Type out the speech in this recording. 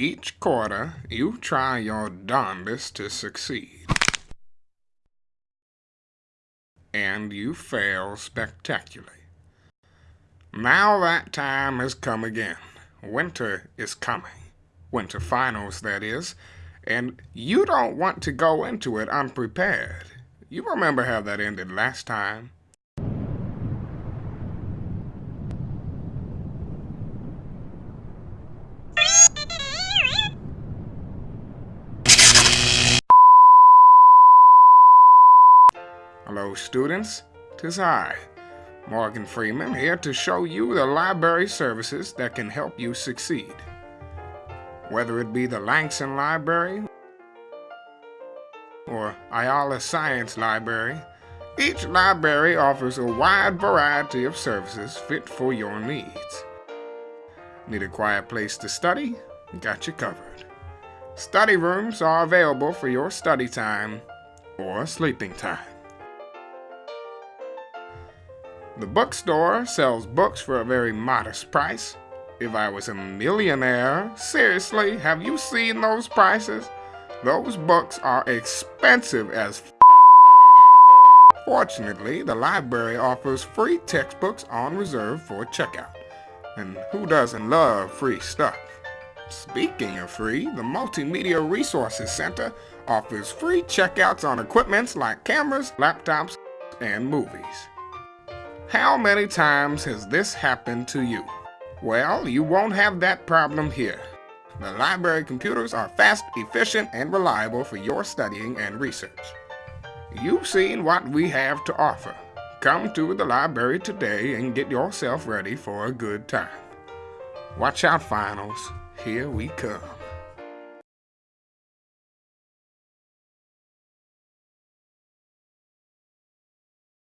Each quarter, you try your darndest to succeed. And you fail spectacularly. Now that time has come again. Winter is coming. Winter finals, that is. And you don't want to go into it unprepared. You remember how that ended last time. Hello, students. Tis I, Morgan Freeman, here to show you the library services that can help you succeed. Whether it be the Langson Library or Ayala Science Library, each library offers a wide variety of services fit for your needs. Need a quiet place to study? Got you covered. Study rooms are available for your study time or sleeping time. The bookstore sells books for a very modest price. If I was a millionaire, seriously, have you seen those prices? Those books are expensive as Fortunately, the library offers free textbooks on reserve for checkout. And who doesn't love free stuff? Speaking of free, the Multimedia Resources Center offers free checkouts on equipments like cameras, laptops, and movies. How many times has this happened to you? Well, you won't have that problem here. The library computers are fast, efficient, and reliable for your studying and research. You've seen what we have to offer. Come to the library today and get yourself ready for a good time. Watch out, finals. Here we come.